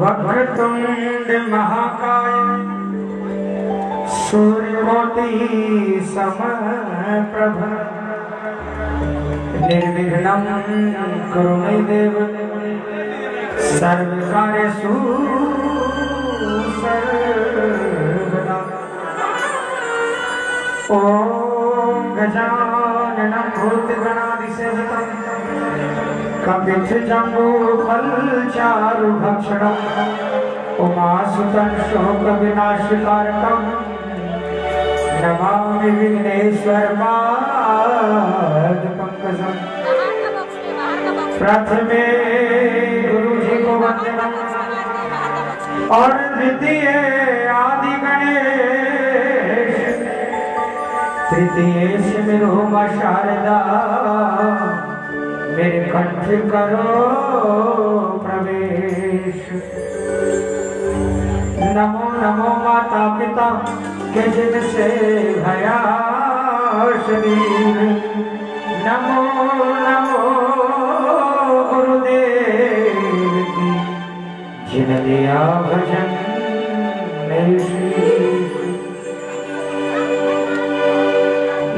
वक्रतुंड महाकाय सूर्यकोटि समप्रभ निर्विघ्नं कुरु मे देव सर्वकार्येषु सर्वदा ॐ गजाननं भूतगणादिसेवितम् कपिथजम्बूफलचारुभक्षणम् उमासुतं शोकविनाशकारकम् नमामि विघ्नेश्वरपादपङ्कजम् प्रथमे गुरु जी को वंदनम। और द्वितीय आदि गणेश। तृतीय सिमरो माँ शारदा। मेरे कंठ करो प्रवेश। नमो नमो माता पिता, के जिनसे भया शरीर। नमो नमो गुरुदेव। की जिन दिया भजन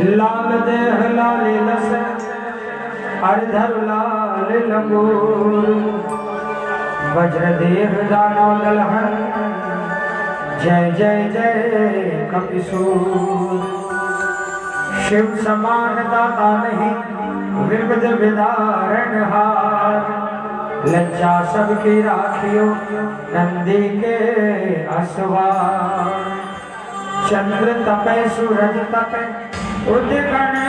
लाल देह लाल हरधर लाल लंगूर वज्र देह दानव दलहन। जय जय जय कपिसूर शिव समान दाता नहीं विविध विदारण हार। लज्जा सबकी राखियो, नंदी के असवार चंद्र तपे, सूरज तपे, उदगण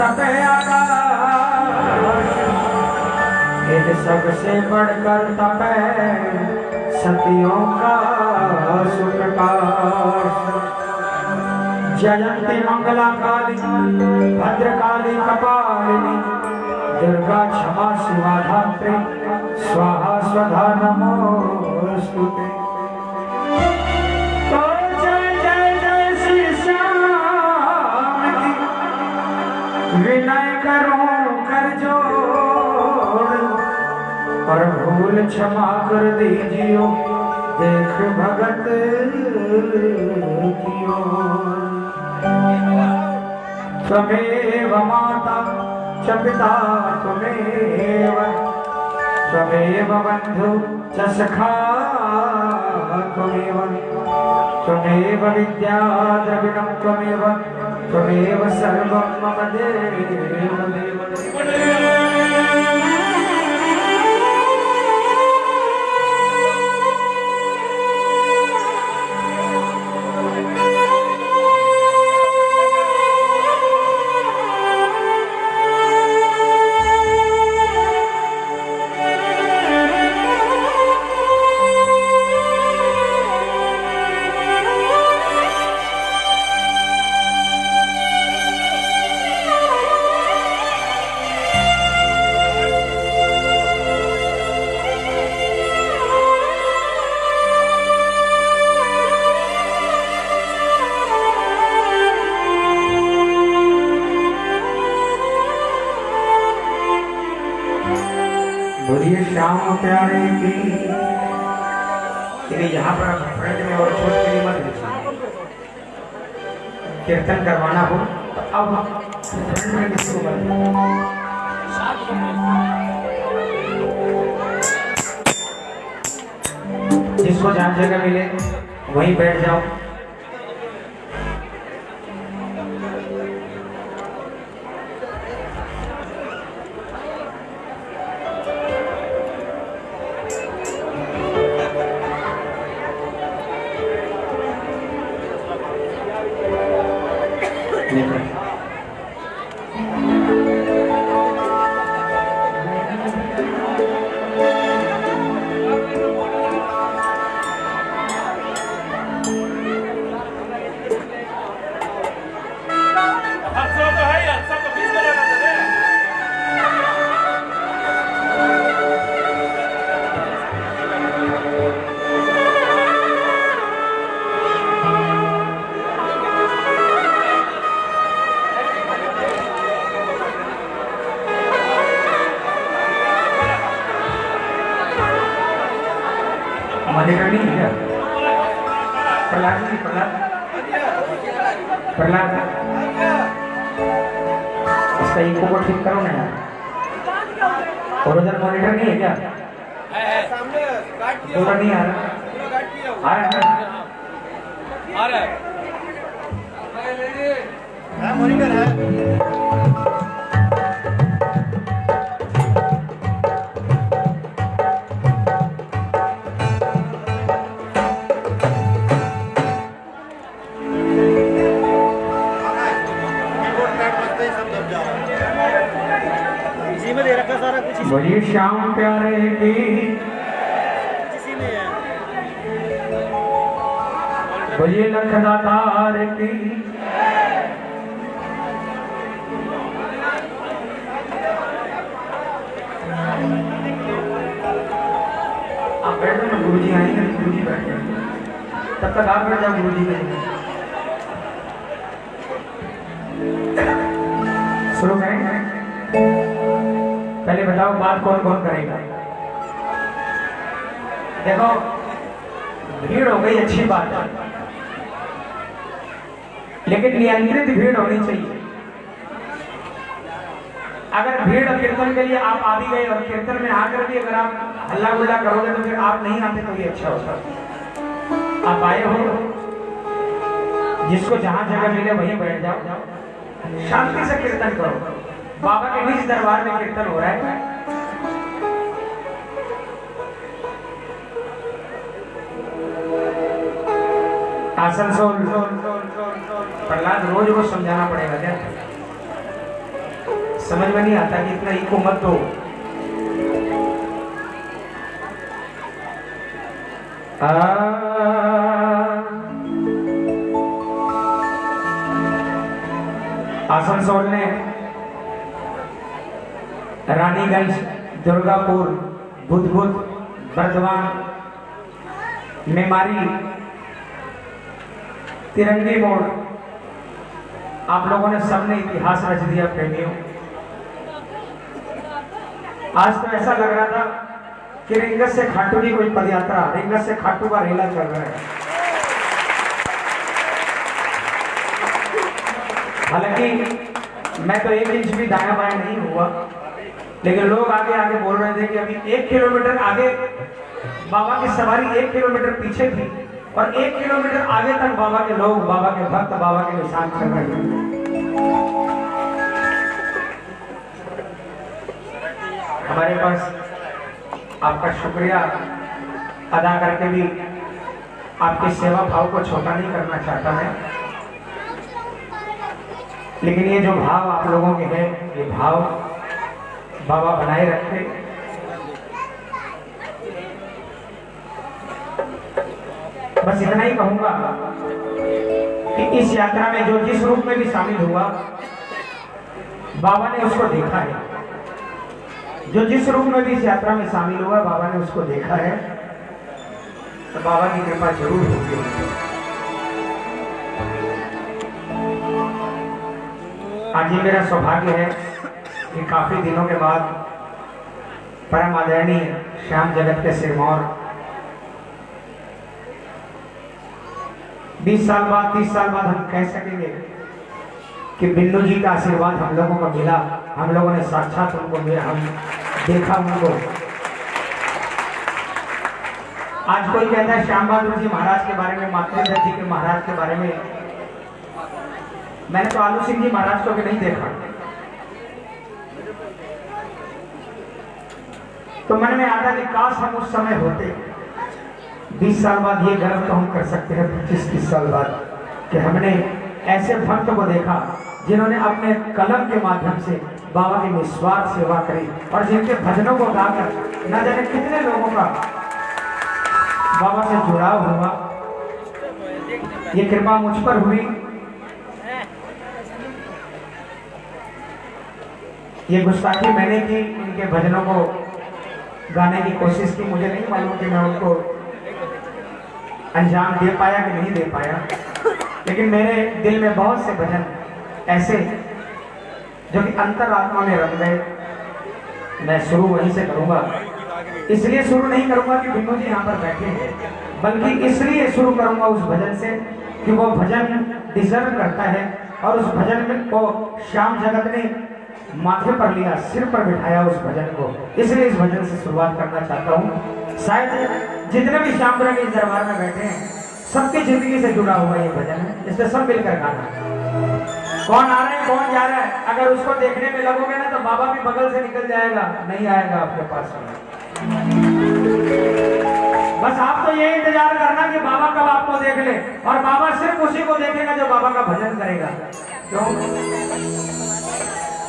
तपे आकाश। इन सबसे बढ़कर तपे सतियों का सुप्रकाश। जयंती मंगला काली भद्रकाली, कपालिनी, दुर्गा क्षमा शिवा स्वाहा, स्वधा तो श्री श्याम की विनय कर भूल क्षमा कर दीजियो, देख भगत की ओर। माता च पिता त्वमेव। त्वमेव बन्धु च सखा त्वमेव। त्वमेव विद्या द्रविणं त्वमेव। त्वमेव सर्वं मम देव देव बोलिए इसका इको को ठीक करो ना। यार ओरिजिनल मॉनिटर नहीं है क्या? सामने काट किया पूरा नहीं आ रहा। आ रहा है आ रहा है। हाँ। मॉनिटर है। सारा कुछ बोलिए श्याम प्यारे की। बोलिए लखदातार की। आप बैठो ना गुरु जी आएँगे गुरु जी बैठ जाएँगे। तब तक आप बैठ जाओ गुरु जी के शुरू करें पहले बताओ बात कौन कौन करेगा? देखो, भीड़ हो गई, अच्छी बात है। लेकिन नियंत्रित भीड़ होनी चाहिए। अगर भीड़ कीर्तन के लिए आप आ भी गए और कीर्तन में आकर भी अगर आप हल्ला गुल्ला करोगे तो फिर आप नहीं आते तो ये अच्छा होता। आप आए हो, जिसको जहाँ जगह मिले वहीं बैठ जाओ। शांति से कीर्तन करो। बाबा के निज दरबार में कीर्तन हो रहा है। आसनसोल, प्रहलाद, रोज को समझाना पड़ेगा क्या? समझ में नहीं आता कि इतना इको मत दो आसनसोल ने रानीगंज, दुर्गापुर बुधबुद बर्दवान मेमारी, तिरंगी मोड़। आप लोगों ने सबने इतिहास रच दिया, प्रेमियों। आज तो ऐसा लग रहा था कि रिंगस से खाटू की कोई पदयात्रा, रिंगस से खाटू का रेला चल रहा है। हालाँकि मैं तो एक इंच भी दाया बाया नहीं हुआ। लेकिन लोग आगे आगे बोल रहे थे कि अभी एक किलोमीटर आगे, बाबा की सवारी एक किलोमीटर पीछे थी और एक किलोमीटर आगे तक बाबा के लोग, बाबा के भक्त, बाबा के निशान कर रहे थे। हमारे पास आपका शुक्रिया अदा करके भी आपकी सेवा भाव को छोटा नहीं करना चाहता मैं। लेकिन ये जो भाव आप लोगों के हैं, ये भाव बाबा बनाए रखे। बस इतना ही कहूँगा कि इस यात्रा में जो जिस रूप में भी शामिल हुआ, बाबा ने उसको देखा है। जो जिस रूप में भी इस यात्रा में शामिल हुआ, बाबा ने उसको देखा है। तो बाबा की कृपा ज़रूर होगी। आज ये मेरा सौभाग्य है कि काफ़ी दिनों के बाद परम आदरणीय श्याम जगत के सिरमौर 20 साल बाद 30 साल बाद हम कह सकेंगे कि बिन्नू जी का आशीर्वाद हम लोगों को मिला। हम लोगों ने साक्षात उनको मिला, हम देखा उनको। आज कोई कहता है, श्याम बहादुर जी महाराज के बारे में मातृधर जी के महाराज के बारे में। मैंने तो आलू सिंह जी महाराज को भी नहीं देखा। तो मन में आता कि काश हम उस समय होते। बीस साल बाद ये गर्व तो हम कर सकते हैं, पच्चीस, तीस साल बाद, कि हमने ऐसे भक्त को देखा, जिन्होंने अपने कलम के माध्यम से बाबा की निस्वार्थ सेवा करी और जिनके भजनों को गाकर न जाने कितने लोगों का बाबा से जुड़ाव हुआ। ये कृपा मुझ पर हुई। ये गुस्ताखी मैंने की, इनके भजनों को गाने की कोशिश की, मुझे नहीं मालूम कि मैं उनको अंजाम दे पाया कि नहीं दे पाया। लेकिन मेरे दिल में बहुत से भजन ऐसे, जो कि अंतरात्मा में रंग गए। मैं शुरू वहीं से करूँगा। इसलिए शुरू नहीं करूँगा कि बिन्नू जी यहाँ पर बैठे हैं, बल्कि इसलिए शुरू करूँगा उस भजन से कि वो भजन डिजर्व करता है और उस भजन को श्याम जगत ने माथे पर लिया, सिर पर बिठाया उस भजन को। इसलिए इस भजन से शुरुआत करना चाहता हूँ। शायद जितने भी श्याम इस दरबार में बैठे हैं, सबकी ज़िंदगी से जुड़ा हुआ ये भजन है। इसमें सब मिलकर गाना कौन आ रहा है, कौन जा रहा है? अगर उसको देखने में लगोगे ना तो बाबा भी बगल से निकल जाएगा। नहीं आएगा आपके पास बस आप तो ये इंतज़ार करना कि बाबा कब आपको देख ले। और बाबा सिर्फ़ उसी को देखेगा जो बाबा का भजन करेगा। क्यों?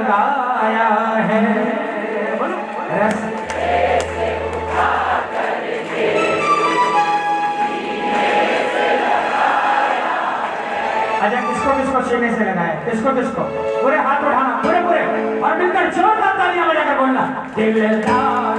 लगाया है। अच्छा किसको किसको सीने से लगाया किसको किसको? पूरे हाथ उठाना, पूरे पूरे। और मिलकर जोरदार तालियाँ बजाकर बोलना दिलदार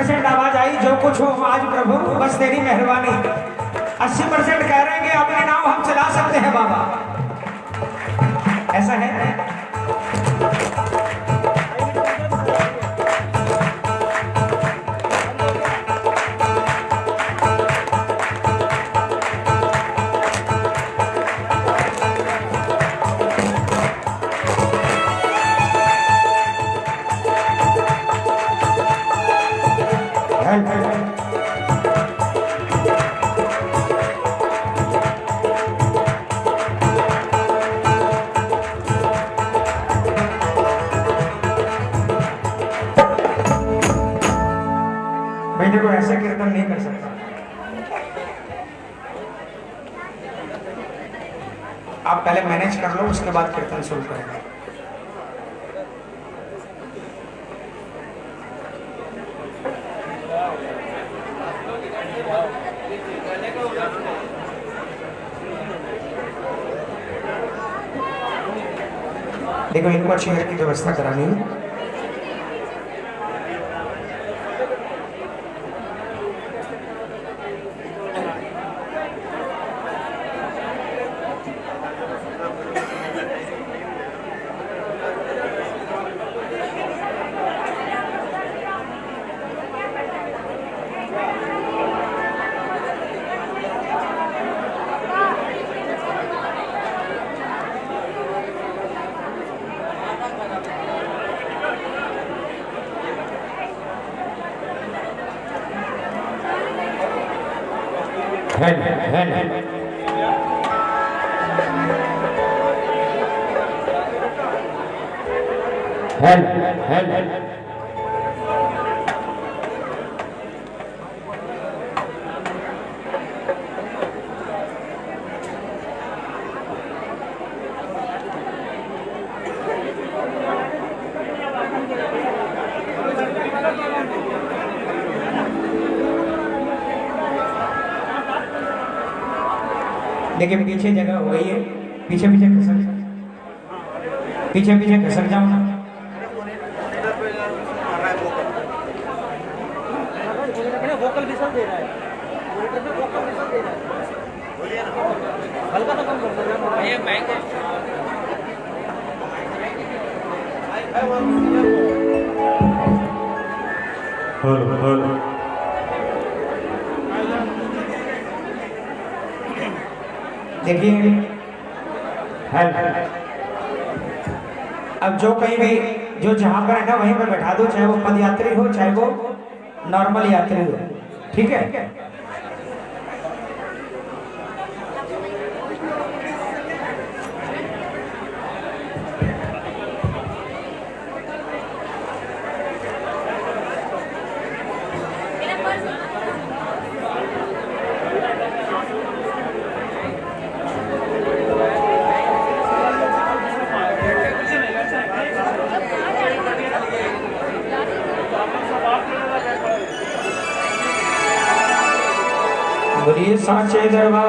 परसेंट आवाज़ आई जो कुछ हो आज प्रभु बस तेरी मेहरबानी। अस्सी परसेंट कह रहे हैं कि अपने नाम हम चला सकते हैं बाबा। ऐसा है है, मैनेज कर लो उसके बाद कीर्तन शुरू करेंगे देखो इनको चेयर की व्यवस्था करानी है, पीछे जगह हो गई है। पीछे पीछे खसक पीछे पीछे खसक जाओ ना। है है तो ये माइक देखिए। हेल्प अब जो कहीं भी, जो जहाँ पर है ना, वहीं पर बैठा दो, चाहे वो पदयात्री हो, चाहे वो नॉर्मल यात्री हो। ठीक है? बोलिए सांचे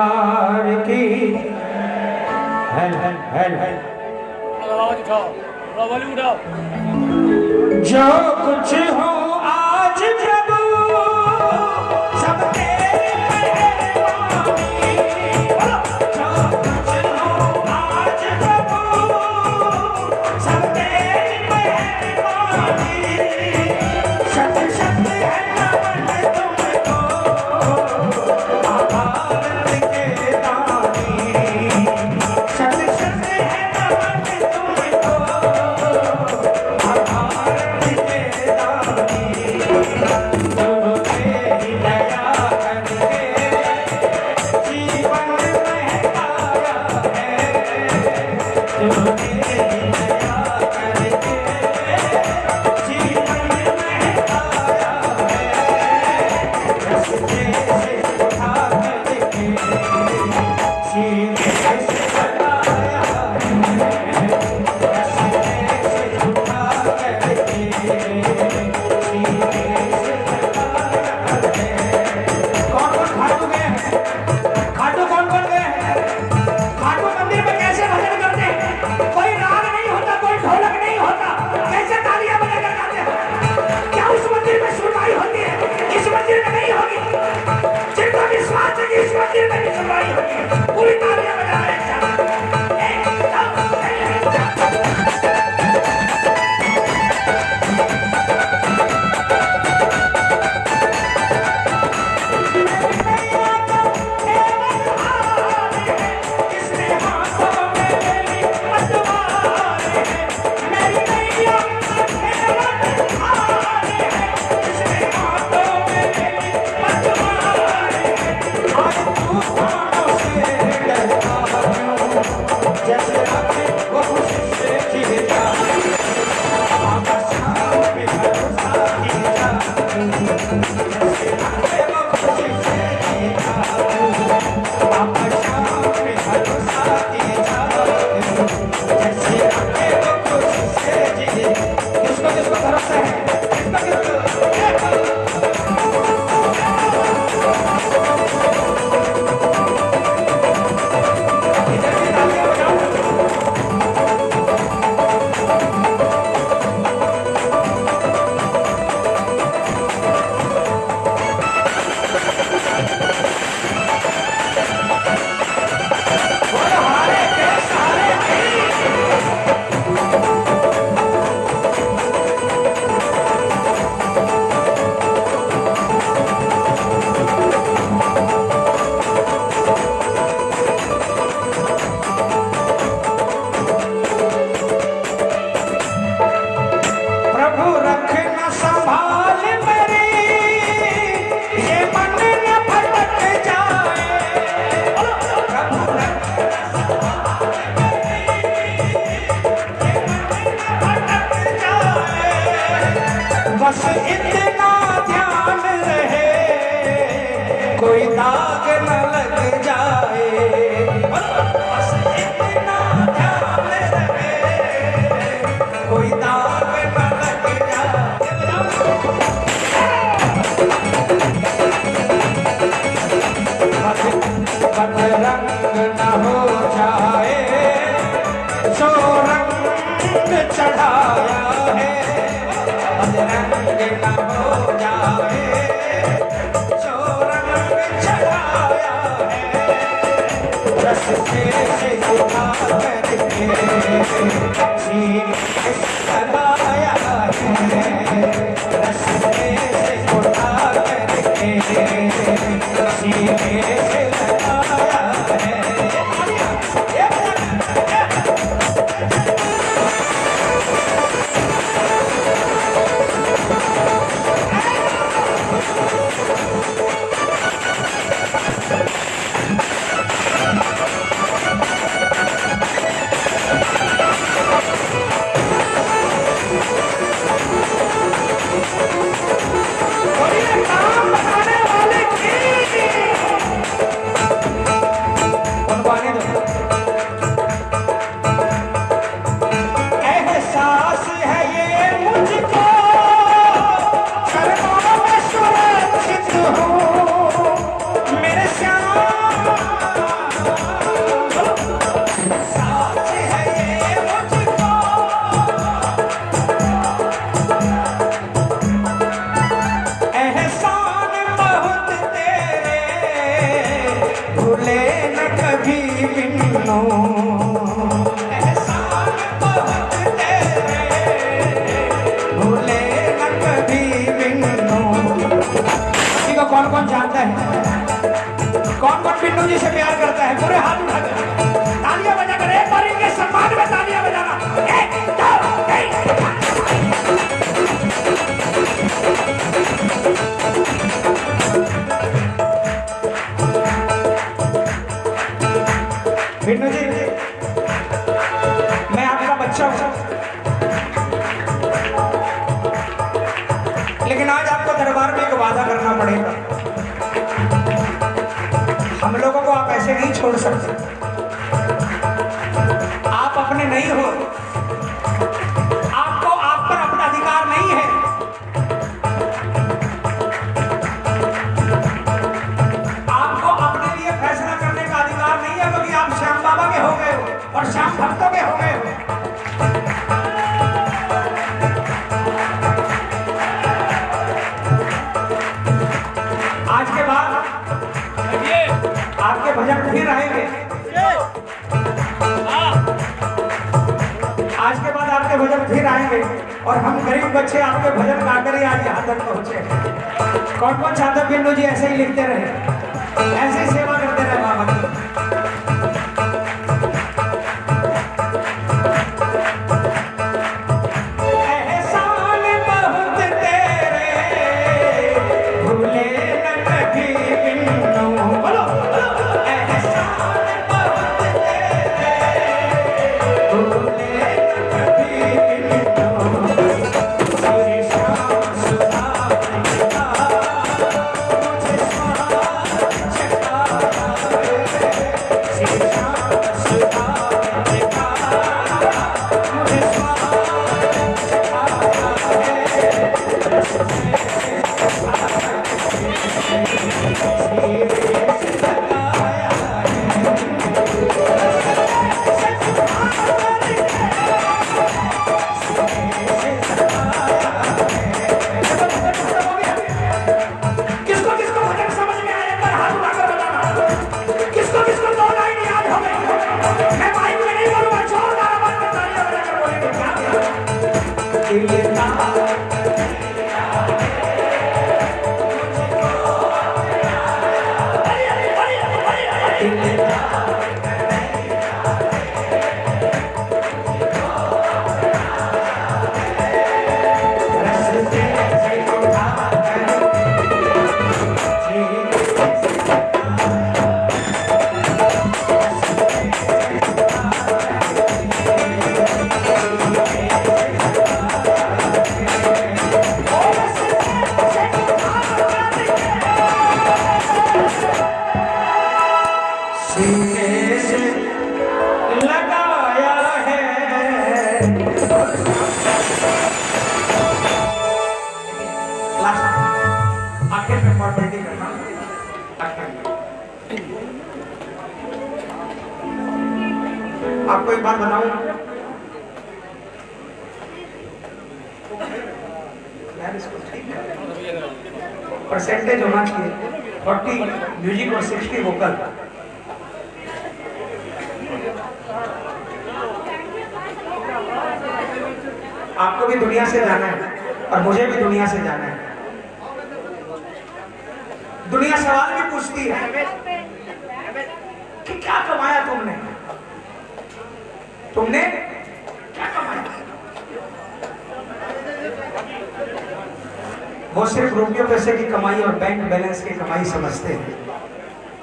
वो सिर्फ़ रुपये पैसे की कमाई और बैंक बैलेंस की कमाई समझते हैं।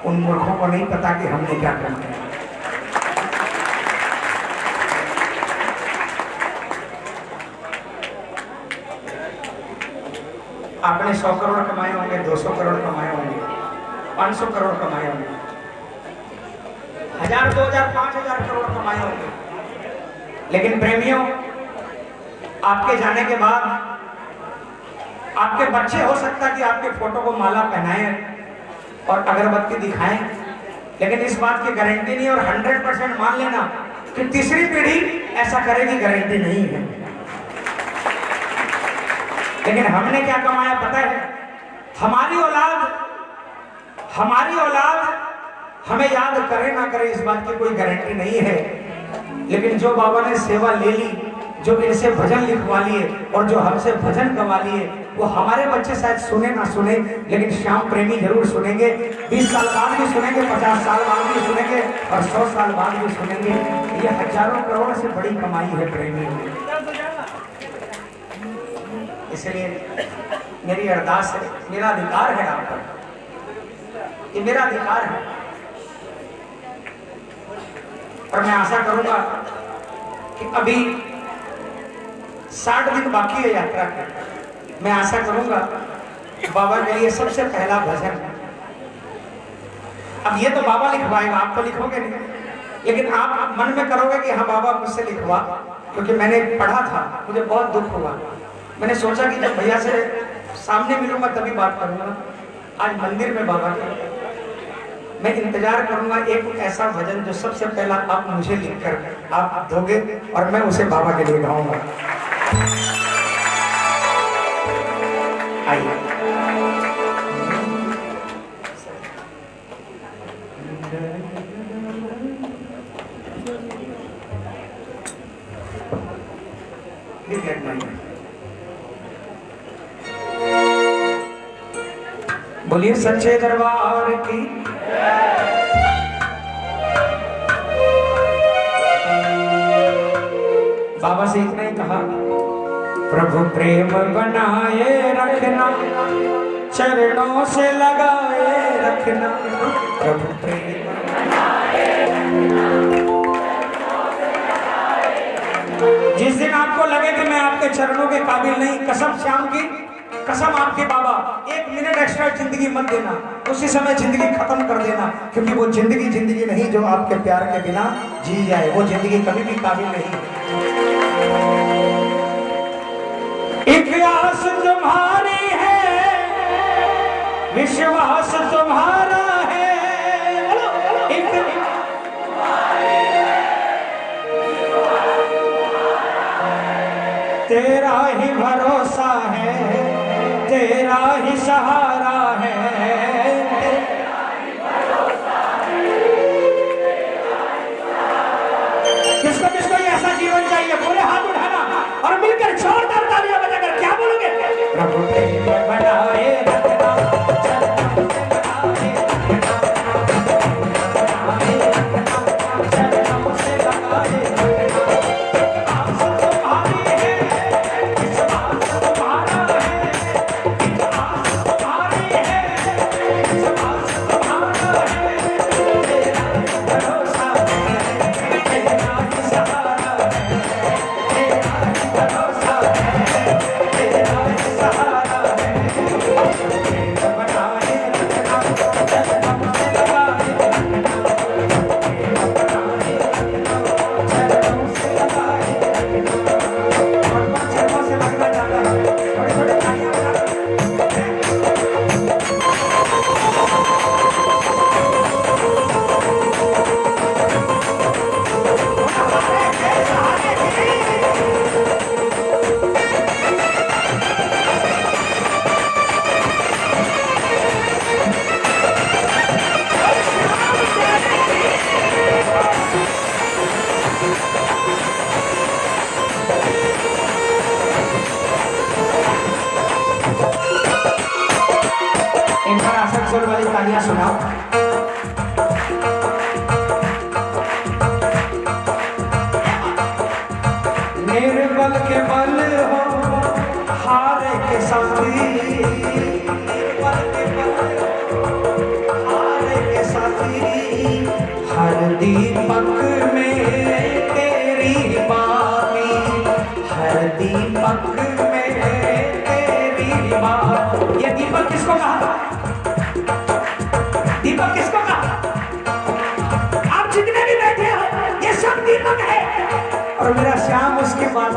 उन मूर्खों को नहीं पता कि हमने क्या कमाया आपने सौ करोड़ कमाए होंगे, दो सौ करोड़ कमाए होंगे, पाँच सौ करोड़ कमाए होंगे, हज़ार, दो हज़ार, पाँच हज़ार करोड़ कमाए होंगे। लेकिन प्रेमियों, आपके जाने के बाद आपके बच्चे, हो सकता कि आपके फ़ोटो को माला पहनाए और अगरबत्ती दिखाएँ, लेकिन इस बात की गारंटी नहीं और हंड्रेड परसेंट मान लेना कि तीसरी पीढ़ी ऐसा करेगी गारंटी नहीं है। लेकिन हमने क्या कमाया पता है? हमारी औलाद हमारी औलाद हमें याद करे ना करे इस बात की कोई गारंटी नहीं है। लेकिन जो बाबा ने सेवा ले ली जो इनसे भजन लिखवा लिए और जो हमसे भजन गवा लिए, वो हमारे बच्चे शायद सुने ना सुने, लेकिन श्याम प्रेमी ज़रूर सुनेंगे। बीस साल बाद भी सुनेंगे, पचास साल बाद भी सुनेंगे और सौ साल बाद भी सुनेंगे। ये हज़ारों करोड़ से बड़ी कमाई है प्रेमी। इसलिए मेरी अरदास है, मेरा अधिकार है आप पर। ये मेरा अधिकार है। और मैं आशा करूँगा कि अभी साठ दिन बाकी है यात्रा के। मैं आशा करूँगा, बाबा के लिए सबसे पहला भजन। अब ये तो बाबा लिखवाएगा, आप तो लिखोगे नहीं। लेकिन आप मन में करोगे कि हाँ बाबा मुझसे लिखवा, क्योंकि मैंने पढ़ा था, मुझे बहुत दुख हुआ। मैंने सोचा कि जब भैया से सामने मिलूँगा, तभी बात करूँगा। आज मंदिर में बाबा के मैं इंतज़ार करूँगा एक ऐसा भजन जो सबसे पहला आप मुझे लिखकर आप दोगे और मैं उसे बाबा के लिए गाऊँगा। बोलिए सच्चे दरबार की। बाबा से इतना ही कहा। प्रभु प्रेम बनाए रखना, चरणों से लगाए रखना। प्रभु प्रेम जिस दिन आपको लगे कि मैं आपके चरणों के काबिल नहीं, कसम श्याम की, कसम आपके बाबा, एक मिनट एक्स्ट्रा ज़िंदगी मत देना, उसी समय ज़िंदगी खत्म कर देना, क्योंकि वो ज़िंदगी ज़िंदगी नहीं जो आपके प्यार के बिना जी जाए, वो ज़िंदगी कभी भी काबिल नहीं। तुम्हारी है। विश्वास तुम्हारा है। तेरा ही भरोसा है तेरा ही सहारा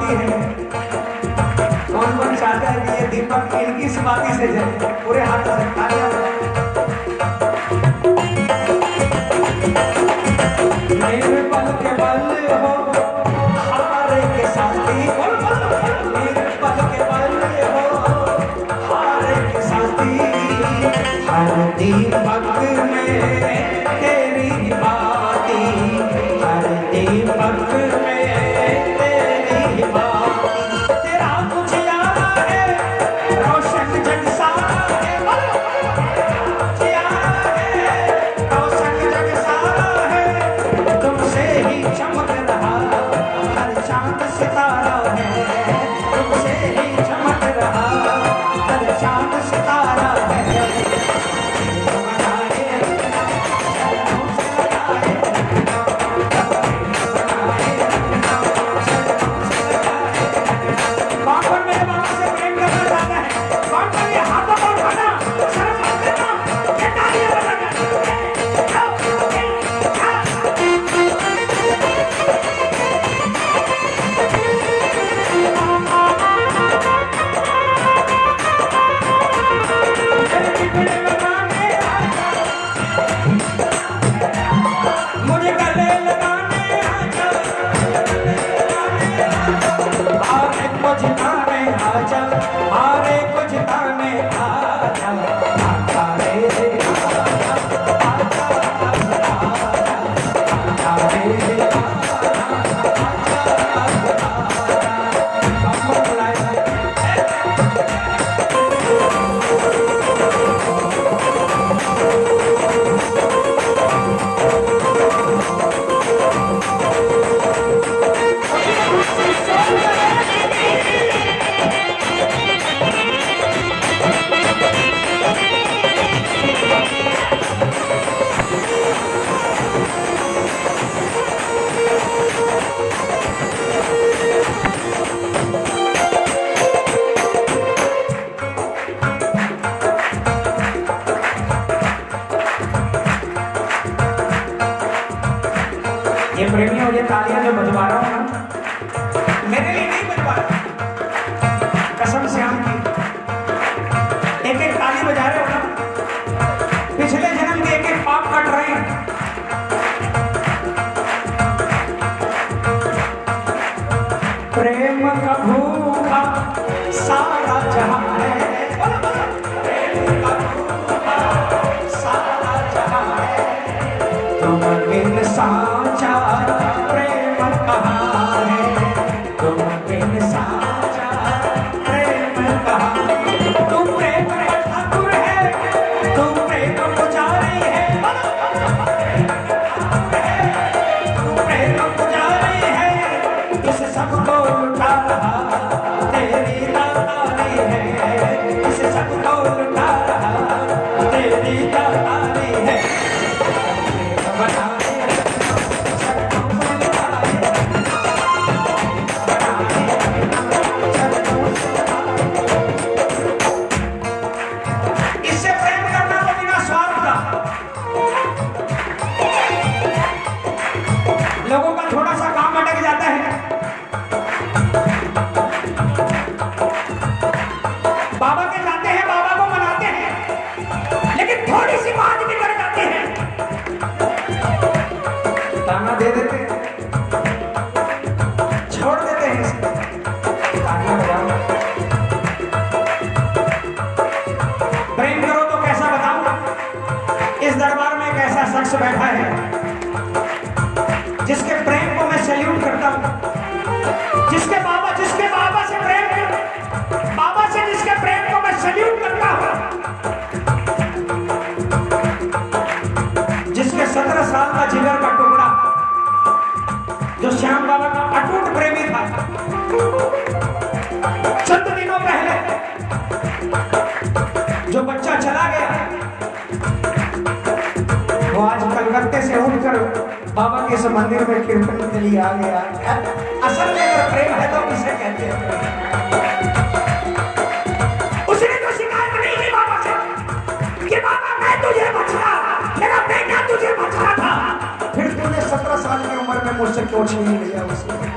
समाधि है कौन कौन चाहता है कि ये दीपक इनकी समाधि से जाए? पूरे हाथ से नहीं पल के बढ़िया हो गया तालियाँ जो बजवा रहा हूँ। ना उम्र में मुझसे क्यों छीन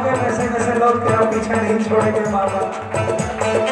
आएँगे वैसे वैसे लोग तेरा पीछे नहीं छोड़ेंगे माता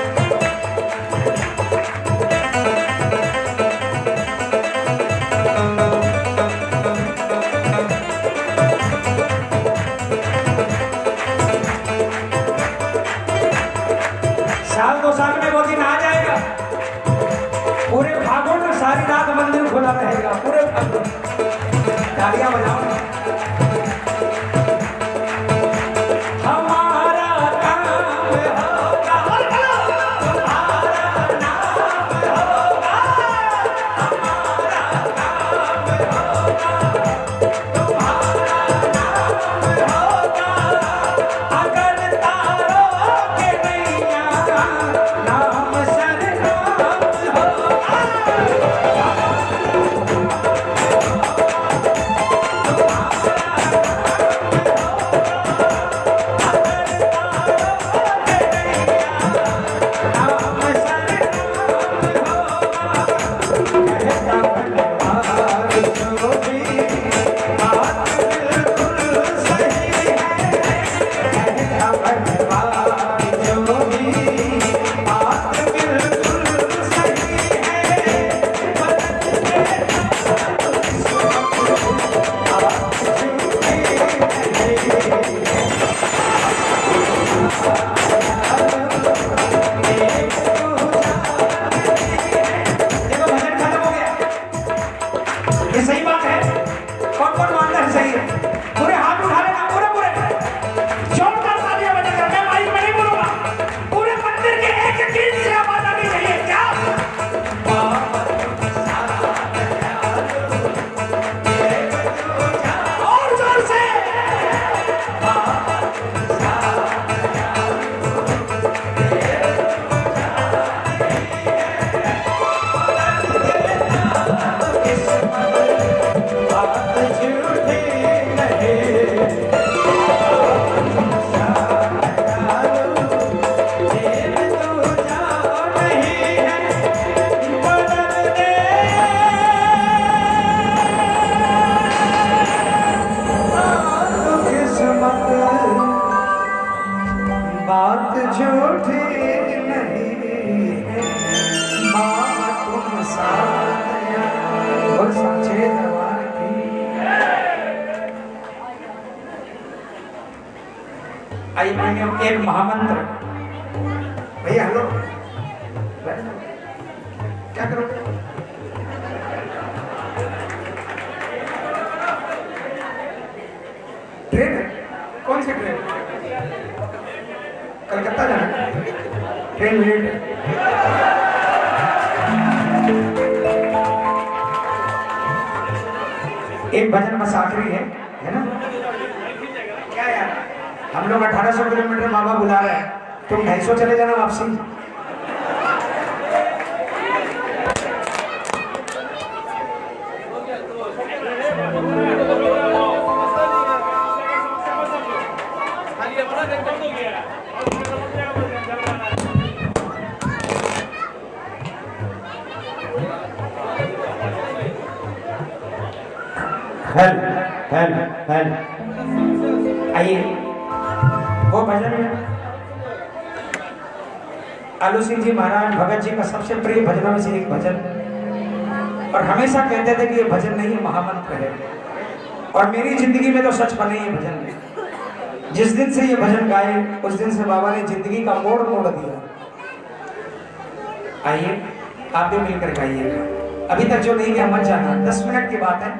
आइए एक महामंत्र। भैया हेलो लोग 1800 किलोमीटर बाबा बुला रहे हैं, तुम ढाई सौ चले जाना वापसी। हेल हेल हेल आइए। भजन में। आलू सिंह जी महाराज, भगत जी का सबसे प्रिय भजनों में से एक भजन। और हमेशा कहते थे कि ये भजन नहीं है महामंत्र है। और मेरी ज़िंदगी में तो सच बने ये भजन। जिस दिन से ये भजन गाए, उस दिन से बाबा ने ज़िंदगी का मोड़ मोड़ दिया। आइए, आप भी मिलकर गाइएगा अभी तक जो नहीं गया, मत जाना। दस मिनट की बात है।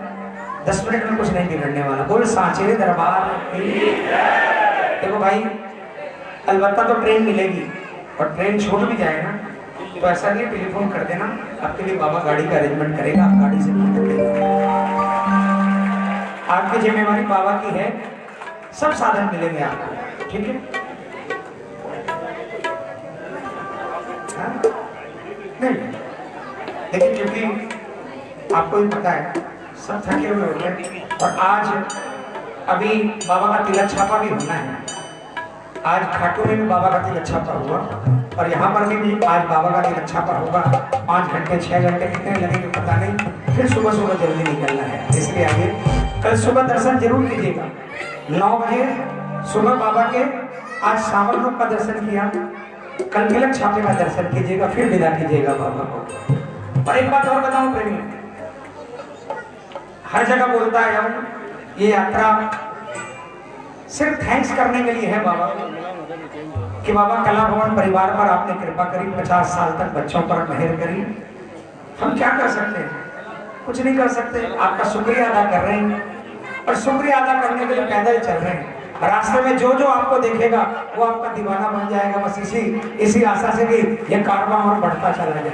दस मिनट में कुछ नहीं बिगड़ने वाला। बोल, सांचे दरबार। देखो भाई, अलबत्ता तो ट्रेन मिलेगी, और ट्रेन छूट भी जाए ना तो ऐसा नहीं टेलीफोन कर देना, आपके लिए बाबा गाड़ी का अरेंजमेंट करेगा, आप गाड़ी से आपकी जिम्मेवारी बाबा की है, सब साधन मिलेंगे आपको, ठीक है हाँ? नहीं, लेकिन क्योंकि आपको भी पता है, सब थके हुए होंगे और आज अभी बाबा का तिलक छापा भी होना है। आज खाटू में भी बाबा का तिलक छापा हुआ, और यहाँ पर भी आज बाबा का तिलक छापा होगा। पाँच घंटे, छह घंटे कितने लगेंगे पता नहीं, फिर सुबह सुबह जल्दी निकलना है। इसलिए आइए, कल सुबह दर्शन ज़रूर कीजिएगा। नौ बजे सुबह बाबा के आज सावन रूप का दर्शन किया। कल तिलक छापे का दर्शन कीजिएगा, फिर विदा कीजिएगा बाबा को। और एक बात और बताऊँ प्रेमी, हर जगह बोलता है हम ये यात्रा सिर्फ़ थैंक्स करने के लिए है बाबा, कि बाबा कला भवन परिवार पर आपने कृपा करी, पचास साल तक बच्चों पर मेहर करी। हम क्या कर सकते हैं? कुछ नहीं कर सकते। आपका शुक्रिया अदा कर रहे हैं। और शुक्रिया अदा करने के लिए पैदल चल रहे हैं। रास्ते में जो जो आपको देखेगा, वो आपका दीवाना बन जाएगा। बस इसी इसी आशा से कि ये कारवां और बढ़ता चला जाएगा।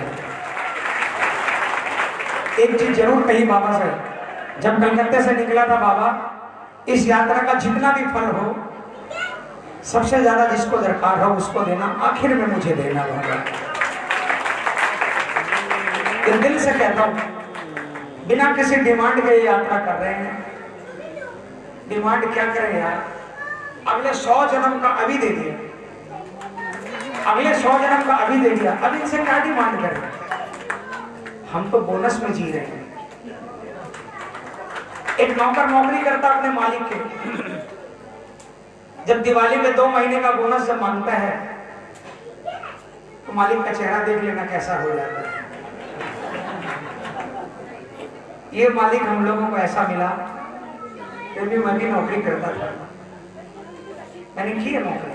एक चीज़ ज़रूर कही बाबा से जब कलकत्ते से निकला था बाबा, इस यात्रा का जितना भी फल हो, सबसे ज़्यादा जिसको दरकार हो, उसको देना, आखिर में मुझे देना ये दिल से कहता हूँ, बिना किसी डिमांड के यात्रा कर रहे हैं। डिमांड क्या करें यार? अगले सौ जन्म का अभी दे दिया। अगले सौ जन्म का अभी दे दिया। अब इनसे क्या डिमांड करें? हम तो बोनस में जी रहे हैं। एक नौकर नौकरी करता अपने मालिक के। जब दिवाली में दो महीने का बोनस जब माँगता है तो मालिक का चेहरा देख लेना कैसा हो जाता है। ये मालिक हम लोगों को ऐसा मिला, फिर भी मैं भी नौकरी करता था। मैंने की है नौकरी?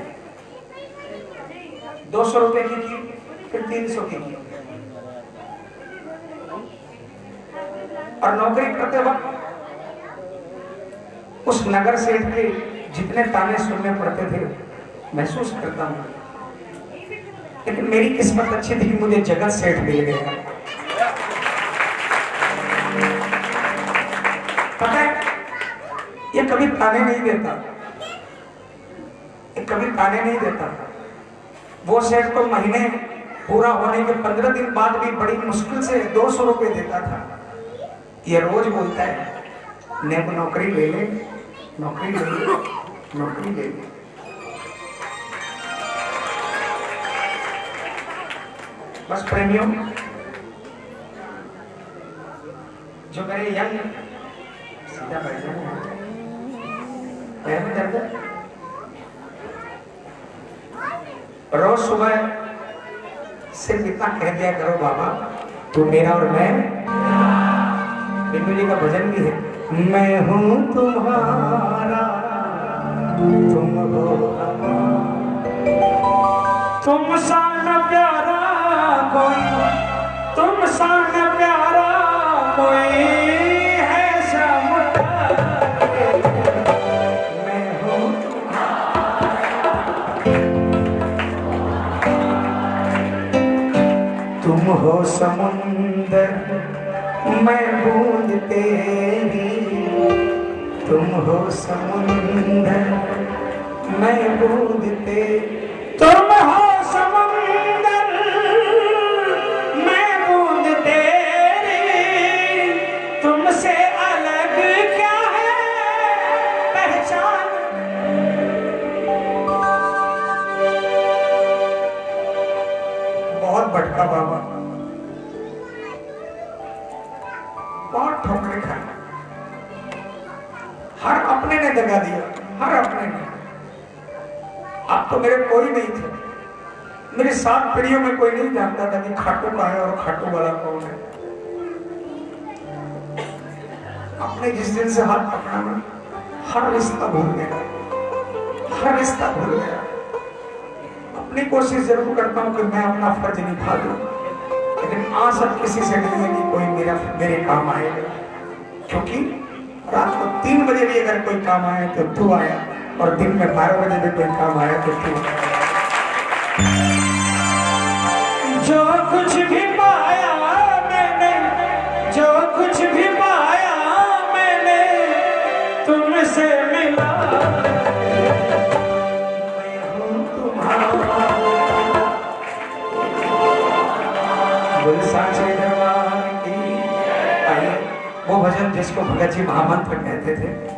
दो सौ रुपए की की, फिर तीन सौ की की। और नौकरी करते वक्त उस नगर सेठ के जितने ताने सुनने पड़ते थे, महसूस करता हूँ। लेकिन मेरी किस्मत अच्छी थी कि मुझे जगत सेठ मिल गया। पता है, ये कभी ताने नहीं देता। ये कभी ताने नहीं देता। वो सेठ तो महीने पूरा होने के पंद्रह दिन बाद भी बड़ी मुश्किल से दो सौ रुपये देता था। ये रोज बोलता है ने नौकरी ले ले नौकरी ले नौकरी ले बस प्रेमियों, जो मेरे यंग, सीधा बैठ जाओ। पैर में दर्द रोज सुबह सिर्फ़ इतना कह दिया करो, बाबा, तू मेरा और मैं बिल्लू जी का भजन भी है। मैं हूँ तुम्हारा। तुम हो तुम सा प्यारा कोई, तुम सा प्यारा कोई हूँ तुम हो समुंदर तुम हो समुंदर मैं बूंद कोई नहीं थे। मेरी सात पीढ़ियों में कोई नहीं जानता था कि खाटू का है और खाटू वाला कौन है। अपने जिस दिन से हाथ पकड़ा मैं हर रिश्ता भूल गया। हर रिश्ता भूल गया। अपनी कोशिश ज़रूर करता हूँ कि मैं अपना फ़र्ज़ निभा दूँ। लेकिन आज अब किसी से नहीं है कि कोई मेरा, मेरे काम आएगा क्योंकि रात को तीन बजे भी अगर कोई काम आया तो तू आया और दिन में बारह बजे भी कोई काम आया तो तू जो जिसको भगत जी महामंत्र कहते थे।